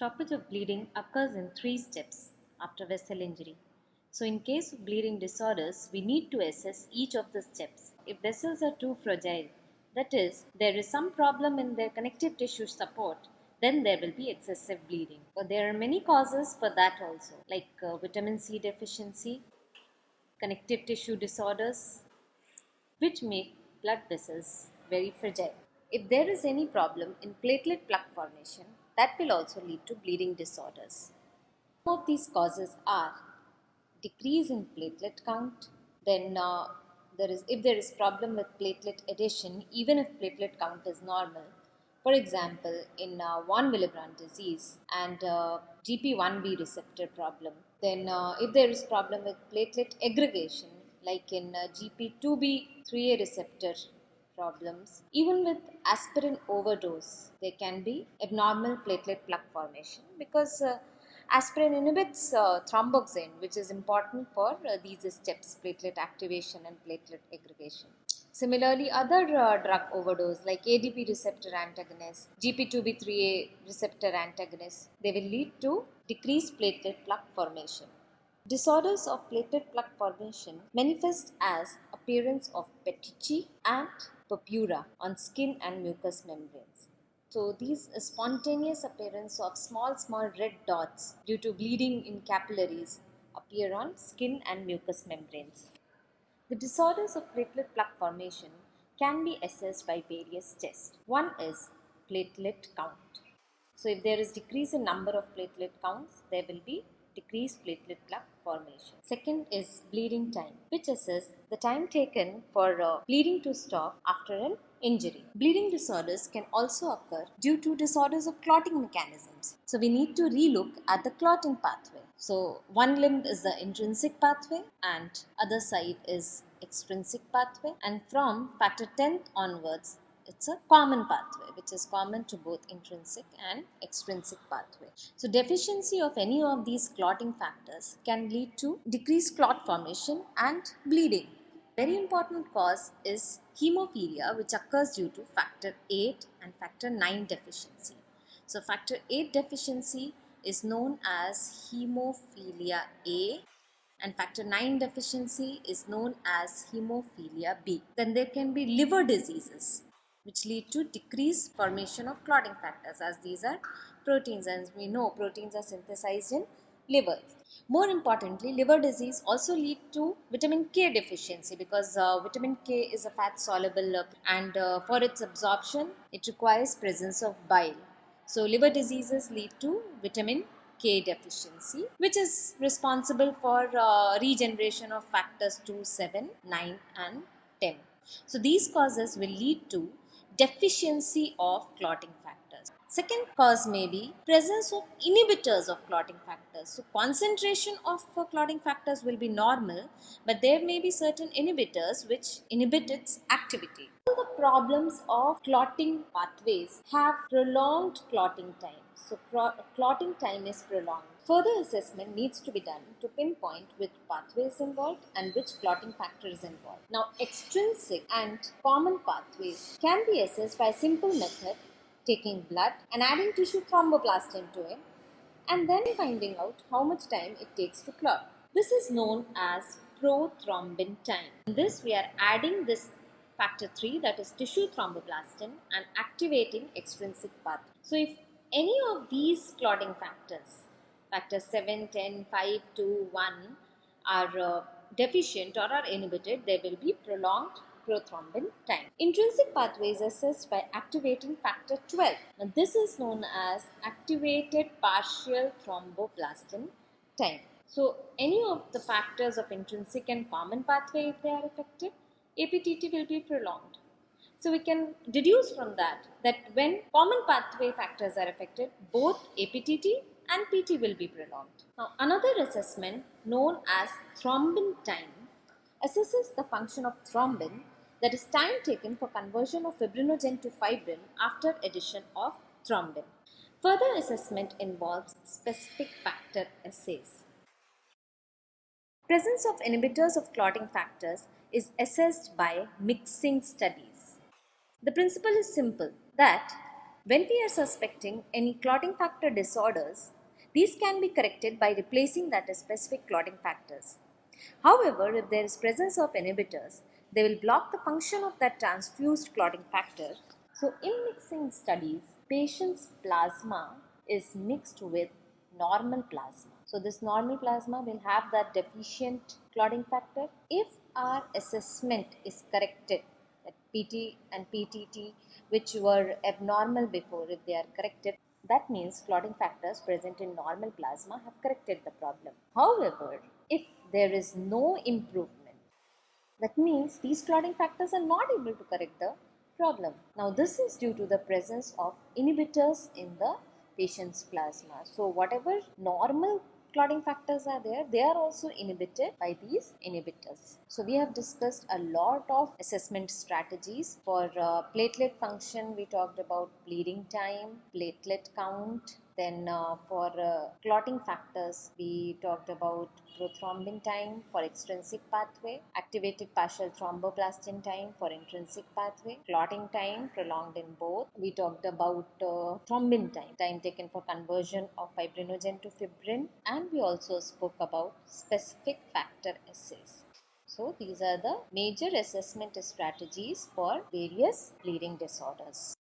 Stoppage of bleeding occurs in three steps after vessel injury. So, in case of bleeding disorders, we need to assess each of the steps. If vessels are too fragile, that is, there is some problem in their connective tissue support, then there will be excessive bleeding. But there are many causes for that also, like uh, vitamin C deficiency, connective tissue disorders, which make blood vessels very fragile. If there is any problem in platelet plaque formation, that will also lead to bleeding disorders. Some of these causes are decrease in platelet count, then uh, there is if there is problem with platelet adhesion, even if platelet count is normal. For example, in uh, von Willebrand disease and uh, GP1B receptor problem, then uh, if there is problem with platelet aggregation, like in uh, GP2B3A receptor problems. Even with aspirin overdose, there can be abnormal platelet plaque formation because uh, aspirin inhibits uh, thromboxane, which is important for uh, these steps platelet activation and platelet aggregation. Similarly, other uh, drug overdose like ADP receptor antagonists, GP2B3A receptor antagonists, they will lead to decreased platelet plaque formation. Disorders of platelet plaque formation manifest as appearance of petechiae and purpura on skin and mucous membranes. So these spontaneous appearance of small small red dots due to bleeding in capillaries appear on skin and mucous membranes. The disorders of platelet plaque formation can be assessed by various tests. One is platelet count. So if there is decrease in number of platelet counts, there will be decreased platelet plaque formation. Second is bleeding time, which assesses the time taken for uh, bleeding to stop after an injury. Bleeding disorders can also occur due to disorders of clotting mechanisms. So we need to relook at the clotting pathway. So one limb is the intrinsic pathway and other side is extrinsic pathway and from factor 10 onwards it's a common pathway which is common to both intrinsic and extrinsic pathway. So deficiency of any of these clotting factors can lead to decreased clot formation and bleeding. Very important cause is hemophilia which occurs due to factor 8 and factor 9 deficiency. So factor 8 deficiency is known as hemophilia A and factor 9 deficiency is known as hemophilia B. Then there can be liver diseases which lead to decreased formation of clotting factors as these are proteins and we know proteins are synthesized in liver. More importantly, liver disease also lead to vitamin K deficiency because uh, vitamin K is a fat soluble uh, and uh, for its absorption it requires presence of bile. So liver diseases lead to vitamin K deficiency which is responsible for uh, regeneration of factors 2, 7, 9 and 10. So these causes will lead to deficiency of clotting factors. Second cause may be presence of inhibitors of clotting factors. So concentration of uh, clotting factors will be normal but there may be certain inhibitors which inhibit its activity. All the problems of clotting pathways have prolonged clotting time. So clotting time is prolonged. Further assessment needs to be done to pinpoint which pathway is involved and which clotting factor is involved. Now, extrinsic and common pathways can be assessed by a simple method taking blood and adding tissue thromboplastin to it and then finding out how much time it takes to clot. This is known as prothrombin time. In this, we are adding this factor 3 that is tissue thromboplastin and activating extrinsic path. So, if any of these clotting factors factors 7, 10, 5, 2, 1 are uh, deficient or are inhibited, there will be prolonged prothrombin time. Intrinsic pathway is assessed by activating factor 12. Now, this is known as activated partial thromboplastin time. So, any of the factors of intrinsic and common pathway, if they are affected, APTT will be prolonged. So, we can deduce from that that when common pathway factors are affected, both APTT and PT will be prolonged. Now, another assessment known as thrombin time assesses the function of thrombin that is time taken for conversion of fibrinogen to fibrin after addition of thrombin. Further assessment involves specific factor assays. Presence of inhibitors of clotting factors is assessed by mixing studies. The principle is simple that When we are suspecting any clotting factor disorders, these can be corrected by replacing that specific clotting factors. However, if there is presence of inhibitors, they will block the function of that transfused clotting factor. So, in mixing studies, patient's plasma is mixed with normal plasma. So, this normal plasma will have that deficient clotting factor. If our assessment is corrected, that PT and PTT, which were abnormal before, if they are corrected, that means clotting factors present in normal plasma have corrected the problem. However, if there is no improvement, that means these clotting factors are not able to correct the problem. Now this is due to the presence of inhibitors in the patient's plasma. So whatever normal clotting factors are there, they are also inhibited by these inhibitors. So we have discussed a lot of assessment strategies. For uh, platelet function, we talked about bleeding time, platelet count, then uh, for uh, clotting factors, we talked about prothrombin time for extrinsic pathway, activated partial thromboplastin time for intrinsic pathway, clotting time prolonged in both. We talked about uh, thrombin time, time taken for conversion of fibrinogen to fibrin, and we also spoke about specific factor assays. So these are the major assessment strategies for various bleeding disorders.